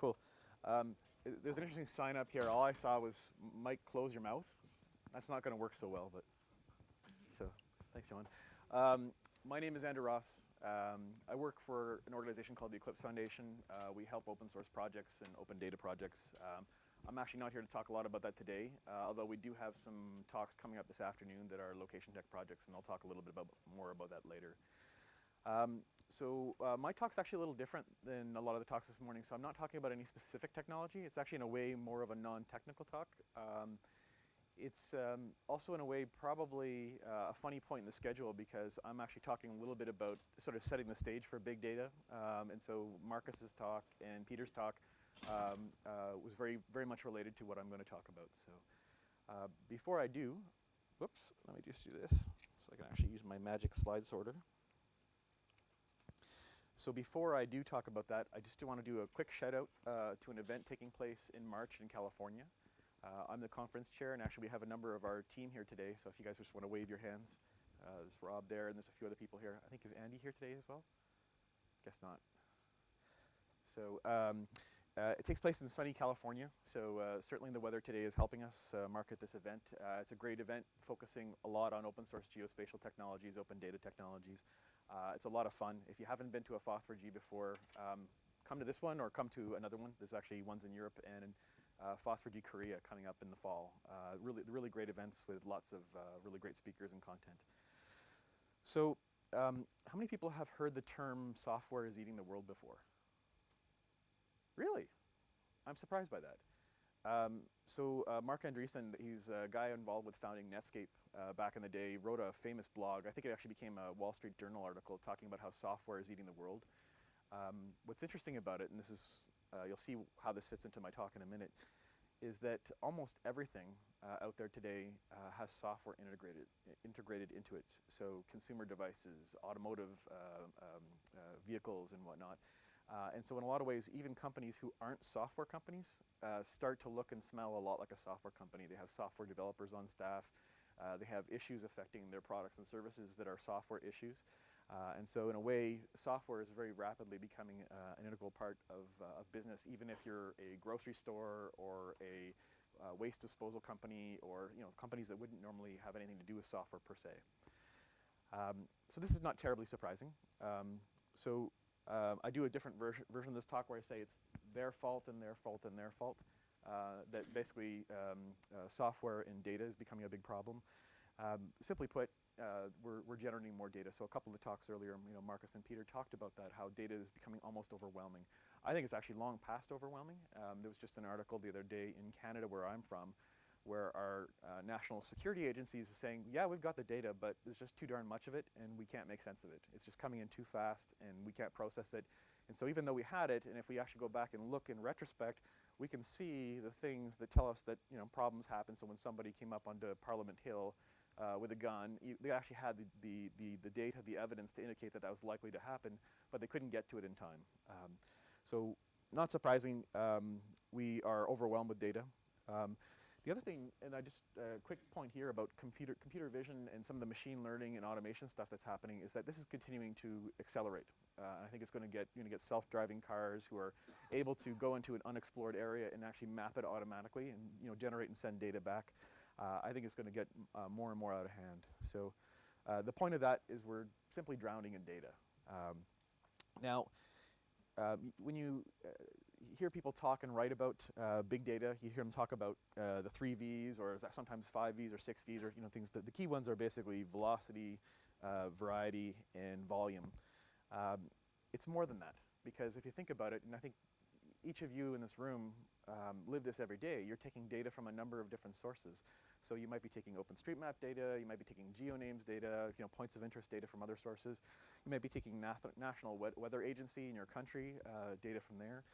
Cool. Um, there's an interesting sign up here. All I saw was, Mike, close your mouth. That's not going to work so well, but so thanks, John. Um, my name is Andrew Ross. Um, I work for an organization called the Eclipse Foundation. Uh, we help open source projects and open data projects. Um, I'm actually not here to talk a lot about that today, uh, although we do have some talks coming up this afternoon that are location tech projects, and I'll talk a little bit about, more about that later. Um, so uh, my talk's actually a little different than a lot of the talks this morning, so I'm not talking about any specific technology. It's actually in a way more of a non-technical talk. Um, it's um, also in a way probably uh, a funny point in the schedule because I'm actually talking a little bit about sort of setting the stage for big data. Um, and so Marcus's talk and Peter's talk um, uh, was very, very much related to what I'm going to talk about. So uh, before I do, whoops, let me just do this so I can actually use my magic slide sorter. So before I do talk about that, I just want to do a quick shout out uh, to an event taking place in March in California. Uh, I'm the conference chair, and actually we have a number of our team here today, so if you guys just want to wave your hands, uh, there's Rob there, and there's a few other people here. I think, is Andy here today as well? Guess not. So um, uh, it takes place in sunny California, so uh, certainly the weather today is helping us uh, market this event. Uh, it's a great event focusing a lot on open source geospatial technologies, open data technologies. Uh, it's a lot of fun. If you haven't been to a FOSS4G before, um, come to this one or come to another one. There's actually ones in Europe and uh, FOSS4G Korea coming up in the fall. Uh, really, really great events with lots of uh, really great speakers and content. So um, how many people have heard the term software is eating the world before? Really? I'm surprised by that. Um, so uh, Marc Andreessen, he's a guy involved with founding Netscape uh, back in the day, wrote a famous blog. I think it actually became a Wall Street Journal article talking about how software is eating the world. Um, what's interesting about it, and this is uh, you'll see how this fits into my talk in a minute, is that almost everything uh, out there today uh, has software integrated integrated into it. So consumer devices, automotive uh, um, vehicles and whatnot. Uh, and so in a lot of ways, even companies who aren't software companies start to look and smell a lot like a software company. They have software developers on staff. they have issues affecting their products and services that are software issues. Uh, and so in a way, software is very rapidly becoming uh, an integral part of, uh, business, even if you're a grocery store or a uh, waste disposal company or you know companies that wouldn't normally have anything to do with software per se. Um, so this is not terribly surprising. Um, so uh, I do a different version, version of this talk where I say it's their fault and their fault and their fault. Uh, that basically um, software and data is becoming a big problem. Um, simply put, uh, we're, we're, generating more data. So a couple of talks earlier, you know, Marcus and Peter talked about that, how data is becoming almost overwhelming. I think it's actually long past overwhelming. Um, there was just an article the other day in Canada where I'm from where our uh, national security agencies is saying, yeah, we've got the data, but there's just too darn much of it and we can't make sense of it. It's just coming in too fast and we can't process it. And so even though we had it, and if we actually go back and look in retrospect, we can see the things that tell us that you know problems happen. So when somebody came up onto Parliament Hill uh, with a gun. You, they actually had the, the, the, the, data, the evidence to indicate that that was likely to happen, but they couldn't get to it in time. Um, so not surprising, um, we are overwhelmed with data. Um, the other thing, and I just, a uh, quick point here about computer, computer vision and some of the machine learning and automation stuff that's happening is that this is continuing to accelerate. Uh, I think it's going to get, you're going to get self-driving cars who are able to go into an unexplored area and actually map it automatically and you know, generate and send data back uh, I think it's going to get uh, more and more out of hand. So uh, the point of that is we're simply drowning in data. Um, now, um, when you uh, hear people talk and write about uh, big data, you hear them talk about uh, the three V's or sometimes five V's or six V's or you know things. That the key ones are basically velocity, variety, and volume. Um, it's more than that because if you think about it, and I think each of you in this room um, live this every day. You're taking data from a number of different sources. So you might be taking OpenStreetMap data, you might be taking GeoNames data, you know, points of interest data from other sources. You might be taking National Weather Agency in your country, uh, data from there.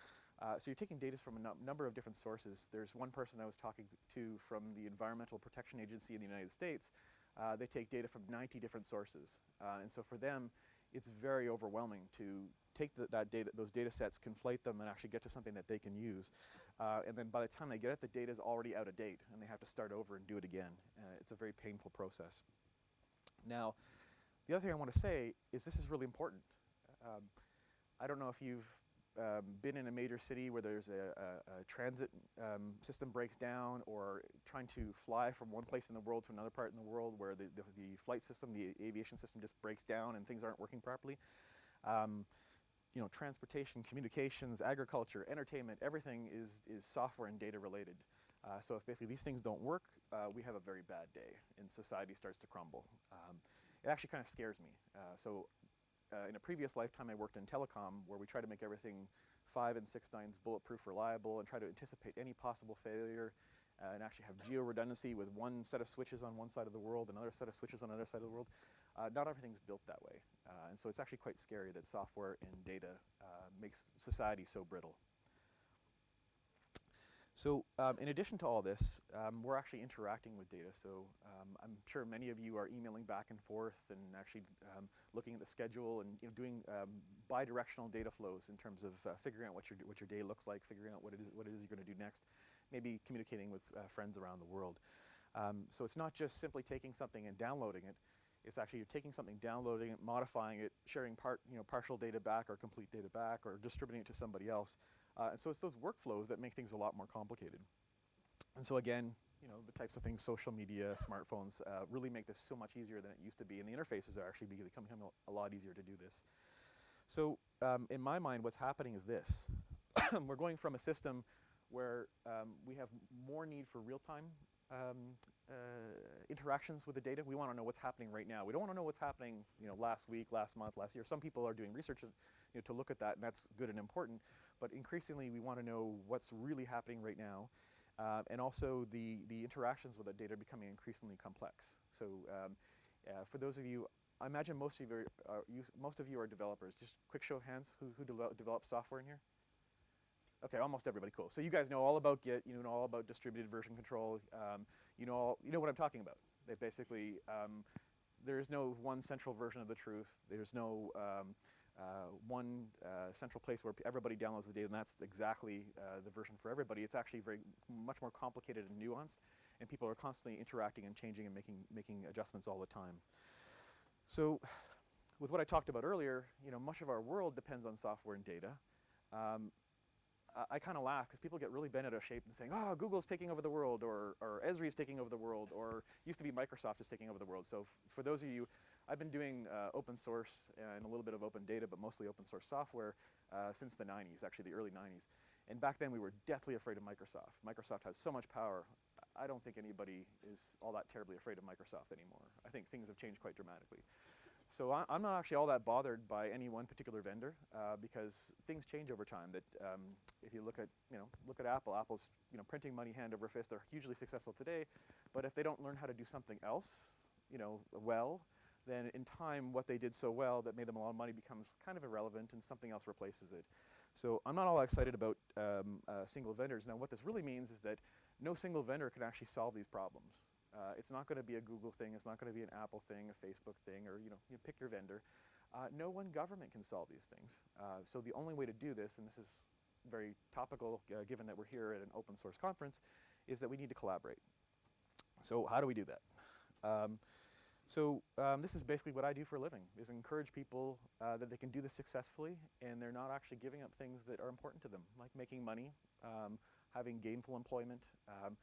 Uh, so you're taking data from a number of different sources. There's one person I was talking to from the Environmental Protection Agency in the United States. Uh, they take data from 90 different sources. Uh, and so for them, it's very overwhelming to take the, that data, those data sets, conflate them, and actually get to something that they can use. Uh, and then by the time they get it, the data is already out of date, and they have to start over and do it again. Uh, it's a very painful process. Now, the other thing I want to say is this is really important. Um, I don't know if you've um, been in a major city where there's a, a, a transit um, system breaks down or trying to fly from one place in the world to another part in the world where the, the, the flight system, the aviation system just breaks down and things aren't working properly. Um, you know, transportation, communications, agriculture, entertainment, everything is, is software and data related. Uh, so if basically these things don't work, uh, we have a very bad day and society starts to crumble. Um, it actually kind of scares me. Uh, so uh, in a previous lifetime I worked in telecom where we try to make everything five and six nines bulletproof reliable and try to anticipate any possible failure uh, and actually have geo redundancy with one set of switches on one side of the world, another set of switches on another side of the world. Uh, not everything's built that way. Uh, and so it's actually quite scary that software and data uh, makes society so brittle. So um, in addition to all this, um, we're actually interacting with data. So um, I'm sure many of you are emailing back and forth and actually um, looking at the schedule and you know, doing um, bi-directional data flows in terms of uh, figuring out what your, what your day looks like, figuring out what it is, what it is you're going to do next, maybe communicating with uh, friends around the world. Um, so it's not just simply taking something and downloading it, it's actually you're taking something, downloading it, modifying it, sharing part, you know, partial data back or complete data back or distributing it to somebody else. Uh, and so it's those workflows that make things a lot more complicated. And so again, you know, the types of things, social media, smartphones, uh, really make this so much easier than it used to be. And the interfaces are actually becoming a lot easier to do this. So um, in my mind, what's happening is this. We're going from a system where um, we have more need for real-time um, uh, interactions with the data. We want to know what's happening right now. We don't want to know what's happening, you know, last week, last month, last year. Some people are doing research, you know, to look at that, and that's good and important. But increasingly, we want to know what's really happening right now, uh, and also the the interactions with the data are becoming increasingly complex. So, um, uh, for those of you, I imagine most of you, are, you, most of you are developers. Just quick show of hands, who who de develop software in here? Okay, almost everybody, cool. So you guys know all about Git, you know all about distributed version control, um, you know all, you know what I'm talking about. They basically, um, there is no one central version of the truth. There's no um, uh, one uh, central place where everybody downloads the data, and that's exactly uh, the version for everybody. It's actually very much more complicated and nuanced, and people are constantly interacting and changing and making making adjustments all the time. So, with what I talked about earlier, you know, much of our world depends on software and data. Um, I kind of laugh because people get really bent out of shape and saying, oh, Google's taking over the world, or, or Esri is taking over the world, or used to be Microsoft is taking over the world. So for those of you, I've been doing uh, open source and a little bit of open data, but mostly open source software uh, since the 90s, actually the early 90s. And back then we were deathly afraid of Microsoft. Microsoft has so much power. I don't think anybody is all that terribly afraid of Microsoft anymore. I think things have changed quite dramatically. So I, am not actually all that bothered by any one particular vendor uh, because things change over time. That um, if you look at you know look at Apple, Apple's you know printing money hand over fist. They're hugely successful today, but if they don't learn how to do something else, you know, well, then in time what they did so well that made them a lot of money becomes kind of irrelevant and something else replaces it. So I'm not all excited about um, uh, single vendors. Now what this really means is that no single vendor can actually solve these problems. Uh, it's not going to be a Google thing. It's not going to be an Apple thing, a Facebook thing, or you know, you pick your vendor. Uh, no one government can solve these things. Uh, so the only way to do this, and this is very topical uh, given that we're here at an open source conference, is that we need to collaborate. So how do we do that? Um, so um, this is basically what I do for a living, is encourage people uh, that they can do this successfully and they're not actually giving up things that are important to them, like making money, um, having gainful employment, um,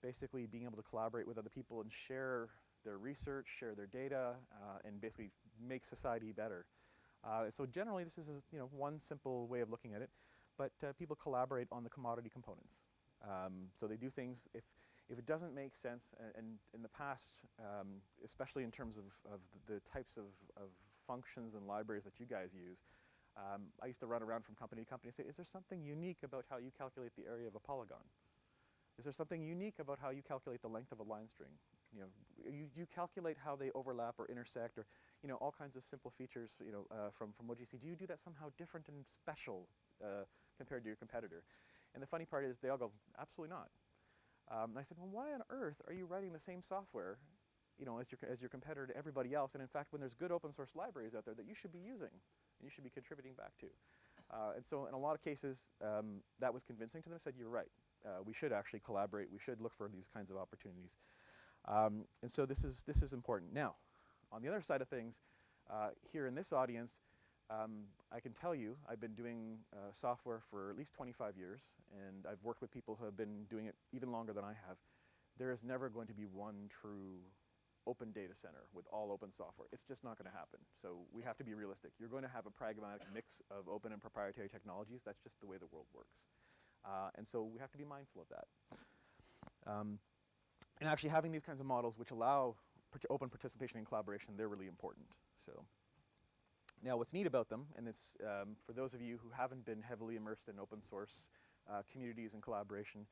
basically being able to collaborate with other people and share their research, share their data, uh, and basically make society better. Uh, so generally this is a, you know, one simple way of looking at it, but uh, people collaborate on the commodity components. Um, so they do things, if, if it doesn't make sense, and, in the past, um, especially in terms of, of the types of, of functions and libraries that you guys use, um, I used to run around from company to company and say, is there something unique about how you calculate the area of a polygon? Is there something unique about how you calculate the length of a line string? You know, you, you calculate how they overlap or intersect or, you know, all kinds of simple features, you know, uh, from, from OGC. Do you do that somehow different and special uh, compared to your competitor? And the funny part is they all go, absolutely not. Um, and I said, well, why on earth are you writing the same software, you know, as your, as your competitor to everybody else? And in fact, when there's good open source libraries out there that you should be using and you should be contributing back to. Uh, and so in a lot of cases, um, that was convincing to them. I said, you're right uh, we should actually collaborate. We should look for these kinds of opportunities. Um, and so this is, this is important. Now, on the other side of things, uh, here in this audience, um, I can tell you, I've been doing uh, software for at least 25 years, and I've worked with people who have been doing it even longer than I have. There is never going to be one true open data center with all open software. It's just not going to happen. So we have to be realistic. You're going to have a pragmatic mix of open and proprietary technologies. That's just the way the world works. Uh, and so we have to be mindful of that. Um, and actually having these kinds of models which allow open participation and collaboration, they're really important. So now what's neat about them, and this, um, for those of you who haven't been heavily immersed in open source uh, communities and collaboration,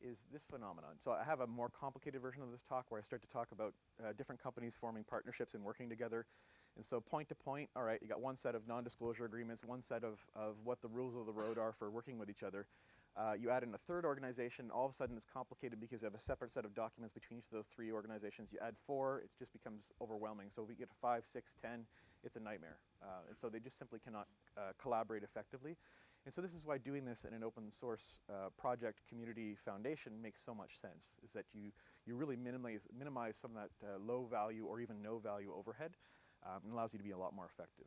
is this phenomenon. So I have a more complicated version of this talk where I start to talk about uh, different companies forming partnerships and working together. And so point to point, all right, you got one set of non-disclosure agreements, one set of, of what the rules of the road are for working with each other. Uh, you add in a third organization, all of a sudden it's complicated because you have a separate set of documents between each of those three organizations. You add four, it just becomes overwhelming. So we get five, six, ten, it's a nightmare. Uh, and so they just simply cannot uh, collaborate effectively. And so this is why doing this in an open source uh, project community foundation makes so much sense, is that you, you really minimize, minimize some of that uh, low value or even no value overhead um, and allows you to be a lot more effective.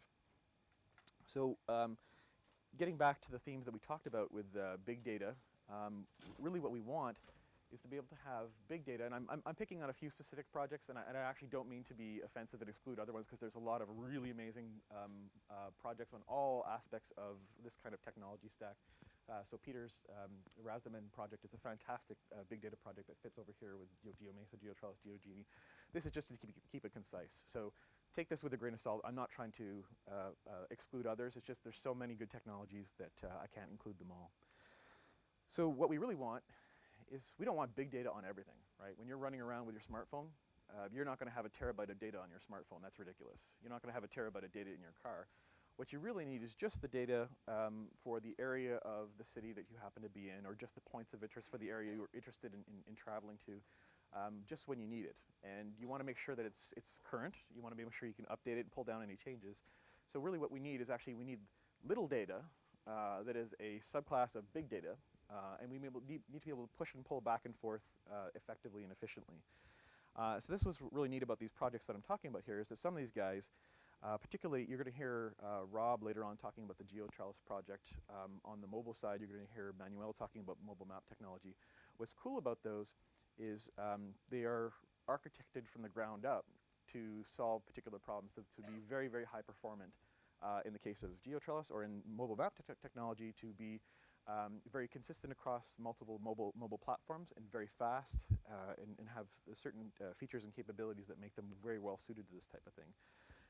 So um, getting back to the themes that we talked about with uh, big data, um, really what we want is to be able to have big data, and I'm, I'm, I'm picking on a few specific projects, and I, and I, actually don't mean to be offensive and exclude other ones, because there's a lot of really amazing um, uh, projects on all aspects of this kind of technology stack. Uh, so Peter's um, rasdaman project is a fantastic uh, big data project that fits over here with you know, GeoMesa, GeoTrellis, GeoJinni. This is just to keep, keep it concise. So take this with a grain of salt. I'm not trying to uh, uh, exclude others. It's just there's so many good technologies that uh, I can't include them all. So what we really want is we don't want big data on everything, right? When you're running around with your smartphone, uh, you're not going to have a terabyte of data on your smartphone. That's ridiculous. You're not going to have a terabyte of data in your car. What you really need is just the data um, for the area of the city that you happen to be in, or just the points of interest for the area you're interested in, in, in traveling to, um, just when you need it. And you want to make sure that it's, it's current. You want to make sure you can update it and pull down any changes. So really what we need is actually we need little data uh, that is a subclass of big data uh, and we need, to be able to push and pull back and forth uh, effectively and efficiently. Uh, so this was really neat about these projects that I'm talking about here is that some of these guys, uh, particularly you're going to hear uh, Rob later on talking about the GeoTrellis project. Um, on the mobile side, you're going to hear Manuel talking about mobile map technology. What's cool about those is um, they are architected from the ground up to solve particular problems, to, to be very, very high performant uh, in the case of GeoTrellis or in mobile map te technology to be um, very consistent across multiple mobile mobile platforms and very fast uh, and, and, have certain uh, features and capabilities that make them very well suited to this type of thing.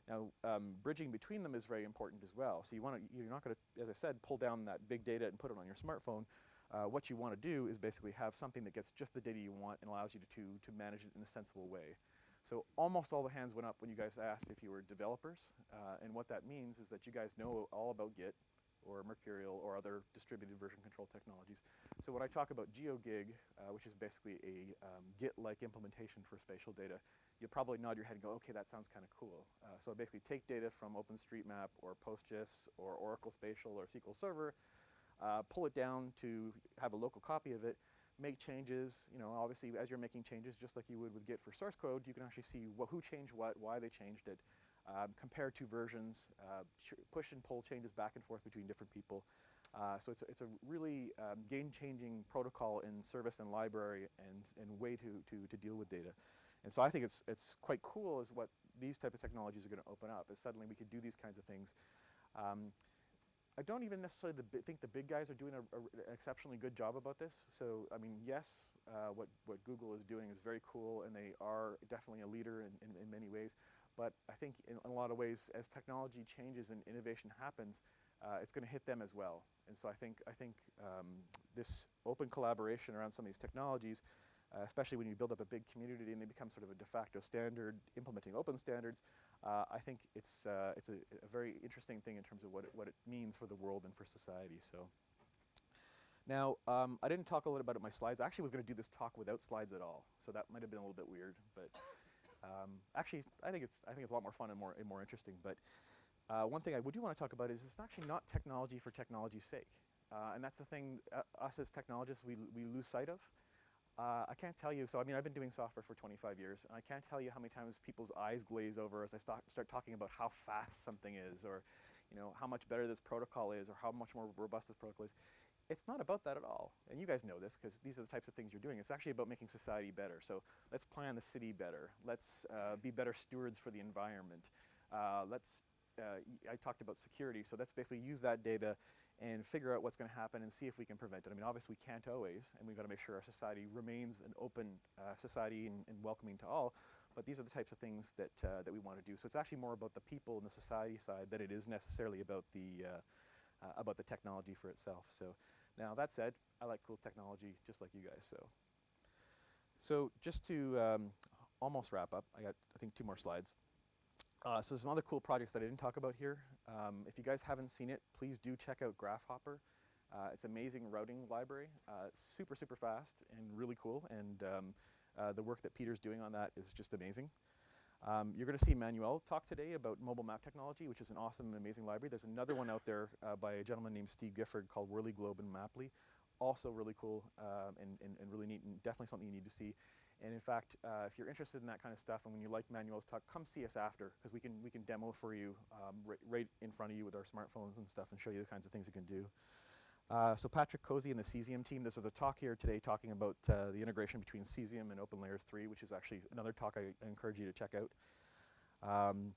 Now, um, bridging between them is very important as well. So you want to, you're not going to, as I said, pull down that big data and put it on your smartphone. Uh, what you want to do is basically have something that gets just the data you want and allows you to, to, to manage it in a sensible way. So almost all the hands went up when you guys asked if you were developers. Uh, and what that means is that you guys know all about Git, or Mercurial or other distributed version control technologies. So when I talk about GeoGig, uh, which is basically a um, Git-like implementation for spatial data, you'll probably nod your head and go, okay, that sounds kind of cool. Uh, so basically take data from OpenStreetMap or PostGIS or Oracle Spatial or SQL Server, uh, pull it down to have a local copy of it, make changes, you know, obviously as you're making changes, just like you would with Git for source code, you can actually see wh who changed what, why they changed it, um, compare two versions, uh, push and pull changes back and forth between different people. Uh, so it's a, it's a really um, game-changing protocol in service and library and, and way to, to, to deal with data. And so I think it's, it's quite cool is what these type of technologies are going to open up, is suddenly we could do these kinds of things. Um, I don't even necessarily the think the big guys are doing a, a, an exceptionally good job about this. So, I mean, yes, uh, what, what Google is doing is very cool, and they are definitely a leader in, in, in many ways. But I think in, a lot of ways, as technology changes and innovation happens, uh, it's going to hit them as well. And so I think, I think um, this open collaboration around some of these technologies, uh, especially when you build up a big community and they become sort of a de facto standard implementing open standards, uh, I think it's, uh, it's a, a, very interesting thing in terms of what it, what it means for the world and for society. So. Now, um, I didn't talk a lot about it in my slides. I actually was going to do this talk without slides at all, so that might have been a little bit weird. But um, actually, I think it's I think it's a lot more fun and more and more interesting. But uh, one thing I do want to talk about is it's actually not technology for technology's sake, uh, and that's the thing uh, us as technologists we we lose sight of. Uh, I can't tell you. So I mean, I've been doing software for 25 years, and I can't tell you how many times people's eyes glaze over as I start start talking about how fast something is, or you know, how much better this protocol is or how much more robust this protocol is. It's not about that at all. And you guys know this because these are the types of things you're doing. It's actually about making society better. So let's plan the city better. Let's uh, be better stewards for the environment. Uh, let's, uh, I talked about security, so let's basically use that data and figure out what's going to happen and see if we can prevent it. I mean, obviously we can't always, and we've got to make sure our society remains an open uh, society and, and welcoming to all. But these are the types of things that uh, that we want to do. So it's actually more about the people and the society side than it is necessarily about the uh, about the technology for itself. So now that said, I like cool technology just like you guys. So so just to um, almost wrap up, I got I think two more slides. Uh, so some other cool projects that I didn't talk about here. Um, if you guys haven't seen it, please do check out Graphhopper. Uh, it's amazing routing library. Uh, super super fast and really cool. And um, uh, the work that Peter's doing on that is just amazing. Um, you're going to see Manuel talk today about mobile map technology, which is an awesome and amazing library. There's another one out there uh, by a gentleman named Steve Gifford called Whirly Globe and Maply. Also really cool um, and, and, and really neat and definitely something you need to see. And in fact, uh, if you're interested in that kind of stuff and when you like Manuel's talk, come see us after because we can, we can demo for you um, right, right in front of you with our smartphones and stuff and show you the kinds of things you can do. Uh, so Patrick Cozzi and the Cesium team, this is a talk here today talking about uh, the integration between Cesium and OpenLayers 3, which is actually another talk I, encourage you to check out. Um,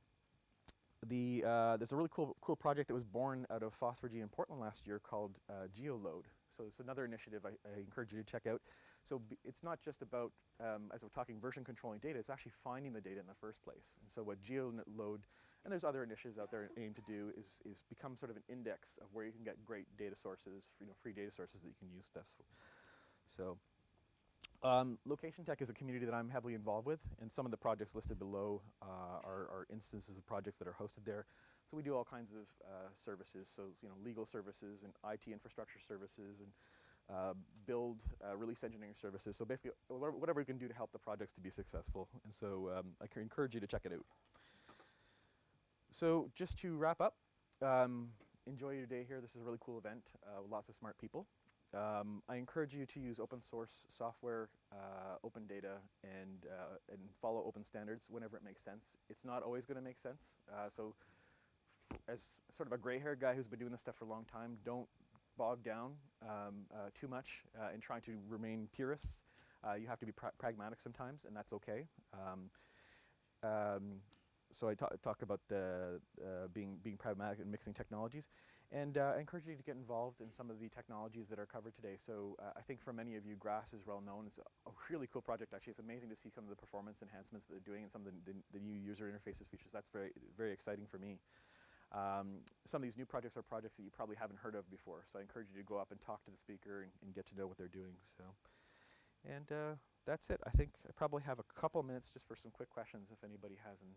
the, uh, there's a really cool, cool project that was born out of FOSS4G in Portland last year called uh, GeoLoad. So it's another initiative I, I encourage you to check out. So it's not just about, um, as we're talking version controlling data, it's actually finding the data in the first place. And so what GeoLoad, and there's other initiatives out there aim to do, is, is become sort of an index of where you can get great data sources, you know, free data sources that you can use stuff. For. So um, Location Tech is a community that I'm heavily involved with, and some of the projects listed below uh, are, are, instances of projects that are hosted there. So we do all kinds of uh, services, so you know, legal services and IT infrastructure services and uh, build uh, release engineering services. So basically, whatever, whatever we can do to help the projects to be successful. And so um, I encourage you to check it out. So just to wrap up, um, enjoy your day here. This is a really cool event uh, with lots of smart people. Um, I encourage you to use open source software, uh, open data, and, uh, and follow open standards whenever it makes sense. It's not always going to make sense. Uh, so as sort of a gray-haired guy who's been doing this stuff for a long time, don't bog down um, uh, too much uh, in trying to remain purists. Uh, you have to be pra pragmatic sometimes, and that's okay. Um, um, so I ta talk about the being being pragmatic and mixing technologies. And uh, I encourage you to get involved in some of the technologies that are covered today. So uh, I think for many of you, Grass is well known. It's a, really cool project, actually. It's amazing to see some of the performance enhancements that they're doing and some of the, the, the new user interfaces features. That's very, very exciting for me. Um, some of these new projects are projects that you probably haven't heard of before. So I encourage you to go up and talk to the speaker and, and get to know what they're doing. So, And uh, that's it. I think I probably have a couple minutes just for some quick questions if anybody has them.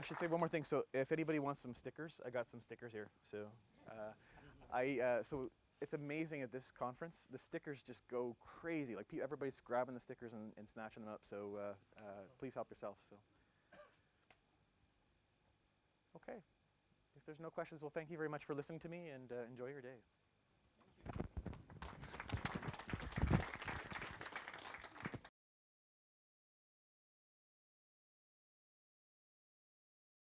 I should say one more thing. So if anybody wants some stickers, I got some stickers here. So uh, I uh, so it's amazing at this conference. The stickers just go crazy. Like everybody's grabbing the stickers and, and snatching them up. So uh, uh, please help yourself. So okay. If there's no questions, well, thank you very much for listening to me and uh, enjoy your day.